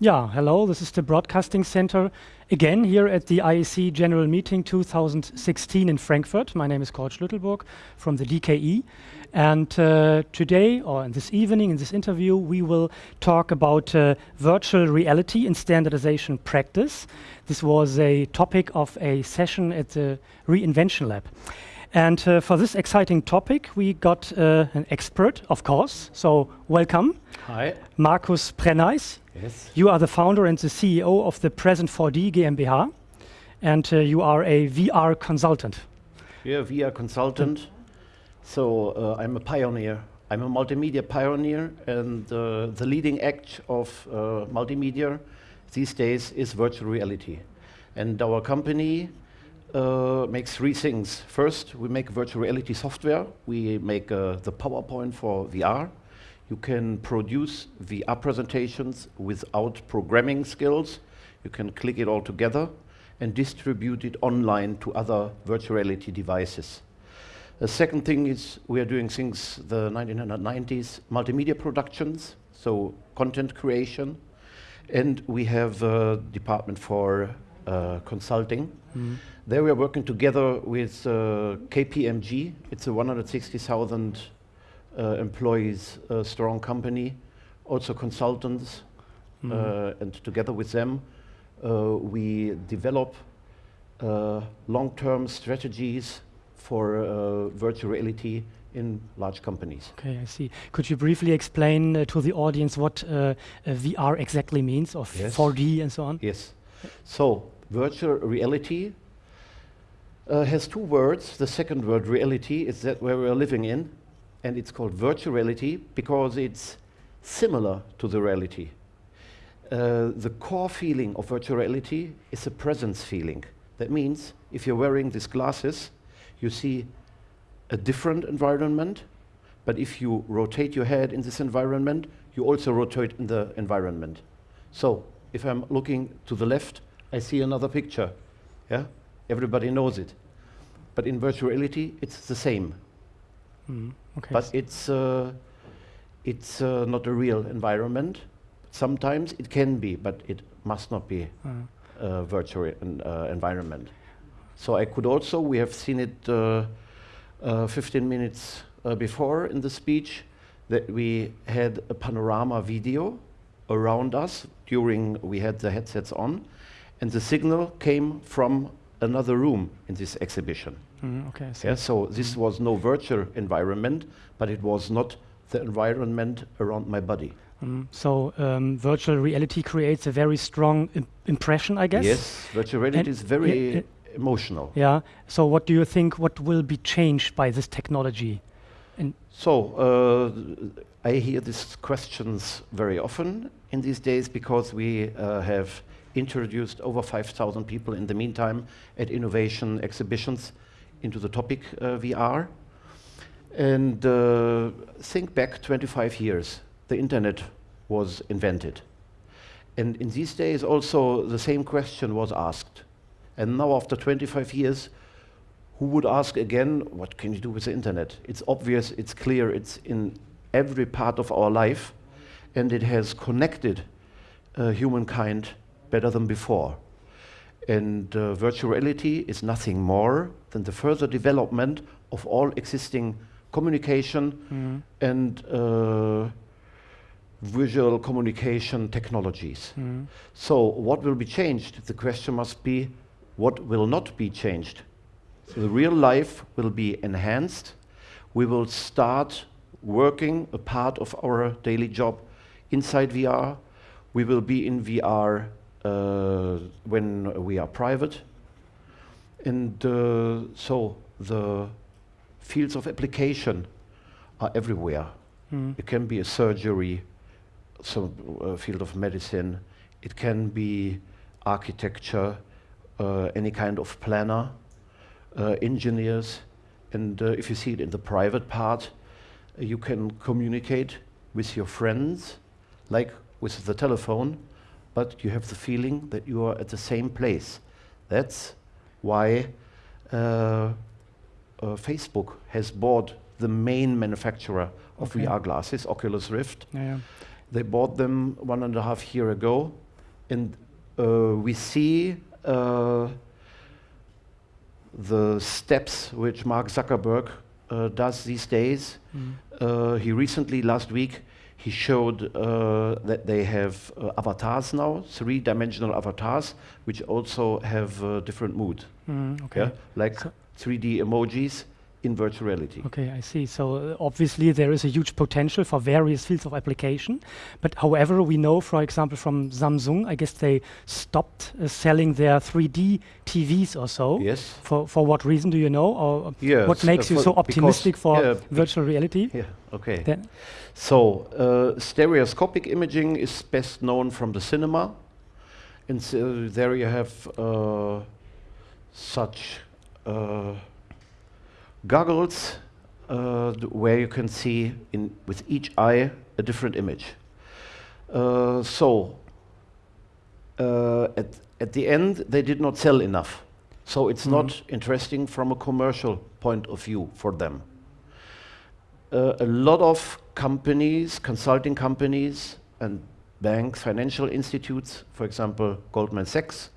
Yeah, hello, this is the Broadcasting Center again here at the IEC General Meeting 2016 in Frankfurt. My name is Kurt Schlüttelburg from the DKE. And uh, today, or in this evening, in this interview, we will talk about uh, virtual reality in standardization practice. This was a topic of a session at the Reinvention Lab. And uh, for this exciting topic, we got uh, an expert, of course. So welcome. Hi. Markus Prenneis. Yes. You are the founder and the CEO of the Present 4D GmbH, and uh, you are a VR consultant. Yeah, VR consultant. So uh, I'm a pioneer. I'm a multimedia pioneer, and uh, the leading act of uh, multimedia these days is virtual reality. And our company uh, makes three things. First, we make virtual reality software. We make uh, the PowerPoint for VR. You can produce VR presentations without programming skills. You can click it all together and distribute it online to other virtual reality devices. The second thing is we are doing since the 1990s multimedia productions, so content creation, and we have a department for uh, consulting. Mm. There we are working together with uh, KPMG. It's a 160,000 uh, employees uh, strong company, also consultants, Mm. uh, and together with them uh, we develop uh, long-term strategies for uh, virtual reality in large companies. Okay, I see. Could you briefly explain uh, to the audience what uh, uh, VR exactly means, of Yes. 4D and so on? Yes. So virtual reality uh, has two words. The second word, reality, is that where we are living in, and it's called virtual reality because it's similar to the reality. Uh, the core feeling of virtual reality is a presence feeling. That means if you're wearing these glasses, you see a different environment, but if you rotate your head in this environment, you also rotate in the environment. So if I'm looking to the left, I see another picture. Yeah, everybody knows it. But in virtual reality, it's the same. Mm. Okay. But it's uh, it's uh, not a real environment. Sometimes it can be, but it must not be Uh, a virtual en- uh, environment. So I could also, we have seen it uh, uh, 15 minutes uh, before in the speech, that we had a panorama video around us during we had the headsets on, and the signal came from another room in this exhibition. mm, okay, Yeah, so this was no virtual environment, but it was not the environment around my body. Mm, so um, virtual reality creates a very strong im impression, I guess. Yes, virtual reality And is very emotional. Yeah. So what do you think? What will be changed by this technology? So uh, I hear these questions very often in these days because we uh, have introduced over 5,000 people in the meantime at innovation exhibitions into the topic uh, VR. And uh, think back 25 years, the internet was invented. And in these days also the same question was asked. And now after 25 years, who would ask again, what can you do with the internet? It's obvious, it's clear, it's in every part of our life, and it has connected uh, humankind better than before. And uh, virtual reality is nothing more than the further development of all existing communication Mm, and uh, visual communication technologies. mm, So what will be changed? The question must be, what will not be changed? So the real life will be enhanced. We will start working a part of our daily job inside VR. We will be in VR when we are private. And uh, so the fields of application are everywhere. mm, It can be a surgery, some uh, field of medicine. It can be architecture, uh, any kind of planner, uh, engineers. And uh, if you see it in the private part, uh, you can communicate with your friends, like with the telephone, but you have the feeling that you are at the same place. That's why uh, uh, Facebook has bought the main manufacturer of Okay. VR glasses, Oculus Rift. yeah, yeah. They bought them one and a half year ago, and uh, we see uh, the steps which Mark Zuckerberg uh, does these days. Uh, he recently, last week, he showed uh, that they have uh, avatars now, three-dimensional avatars, which also have uh, different mood. Mm, okay. Yeah, like So- 3D emojis in virtual reality. Okay, I see. So uh, obviously there is a huge potential for various fields of application. But however, we know, for example, from Samsung, I guess they stopped uh, selling their 3D TVs or so. Yes. For for what reason do you know? Or Yes, what makes uh, you so optimistic for yeah, virtual reality? Yeah. Okay. Then So, uh, stereoscopic imaging is best known from the cinema. And so there you have uh, such uh, goggles uh, where you can see in with each eye a different image. Uh, so, uh, at, at the end, they did not sell enough. So it's not interesting from a commercial point of view for them uh, a lot of companies, consulting companies, and banks, financial institutes, for example, Goldman Sachs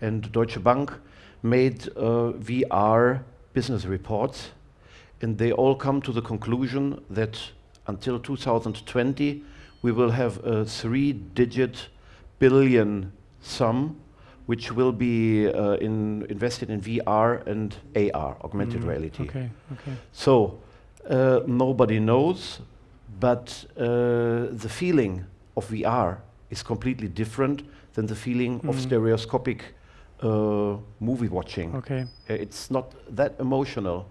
and Deutsche Bank, made uh, VR business reports, and they all come to the conclusion that until 2020, we will have a three-digit billion sum, which will be uh, in invested in VR and AR, augmented Mm, reality. Okay, okay. So uh, nobody knows, but uh, the feeling of VR is completely different than the feeling of Mm. stereoscopic uh, movie watching. Okay. Uh, It's not that emotional.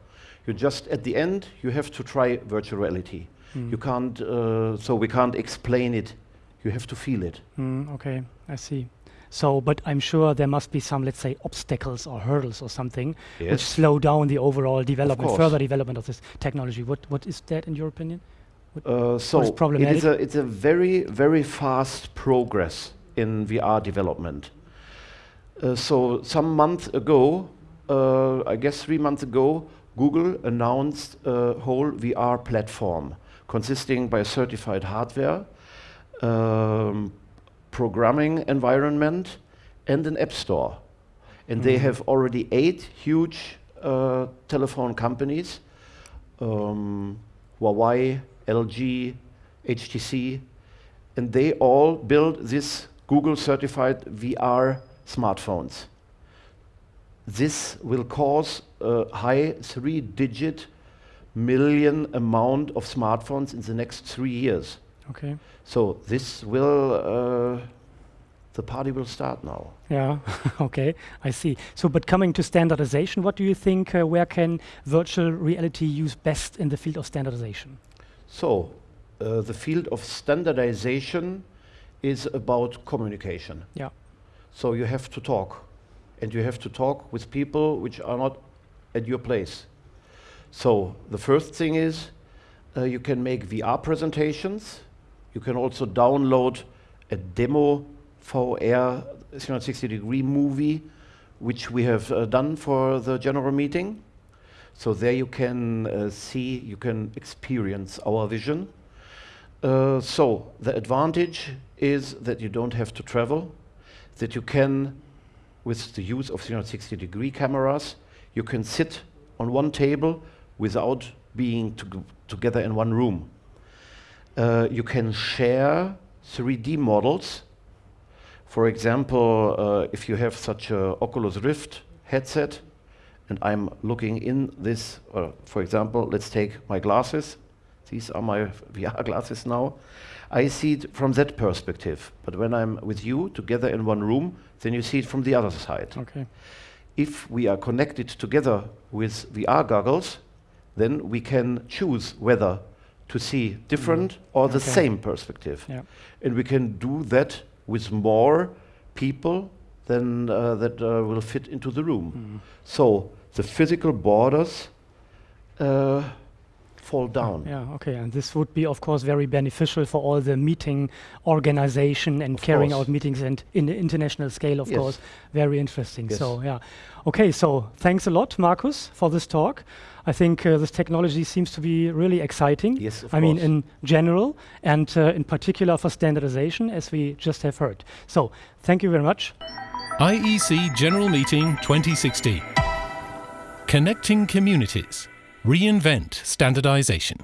You just at the end you have to try virtual reality. Mm. You can't. Uh, so we can't explain it. You have to feel it. Mm, okay, I see. So, but I'm sure there must be some, let's say, obstacles or hurdles or something which slow down the overall development, further development of this technology. What what is that in your opinion? Uh, so it is a it's a very very fast progress in VR development. Uh, so some month ago, uh, I guess three months ago, Google announced a whole VR platform consisting by a certified hardware, um, programming environment, and an app store. And they Mhm. have already eight huge uh, telephone companies um, Huawei, LG, HTC, and they all build this Google certified VR smartphones. This will cause a high three digit million amount of smartphones in the next three years. Okay. So this will, uh, the party will start now. Yeah. okay. I see. So, but coming to standardization, what do you think? Uh, where can virtual reality use best in the field of standardization? So, uh, the field of standardization is about communication. Yeah. So you have to talk, and you have to talk with people which are not at your place. So the first thing is uh, you can make VR presentations. You can also download a demo VR 360 degree movie, which we have uh, done for the general meeting. So there you can uh, see, you can experience our vision. Uh, so the advantage is that you don't have to travel, that you can, with the use of 360 degree cameras, you can sit on one table without being to together in one room. Uh, you can share 3D models. For example, uh, if you have such a Oculus Rift headset, and I'm looking in this, uh, for example, let's take my glasses. These are my VR glasses now. I see it from that perspective. But when I'm with you together in one room, then you see it from the other side. Okay. If we are connected together with VR goggles, then we can choose whether to see different or the Okay. same perspective. Yeah. And we can do that with more people than uh, that uh, will fit into the room. Mm. So the physical borders uh, fall down. Yeah, okay. And this would be, of course, very beneficial for all the meeting organization and Of carrying course. out meetings and in the international scale, of Yes. course. Very interesting. Yes. So, yeah. Okay, so thanks a lot, Markus, for this talk. I think uh, this technology seems to be really exciting. Yes, of I mean, in general, and uh, in particular for standardization, as we just have heard. So, thank you very much. IEC E General Meeting 2016. Connecting Communities. Reinvent Standardization.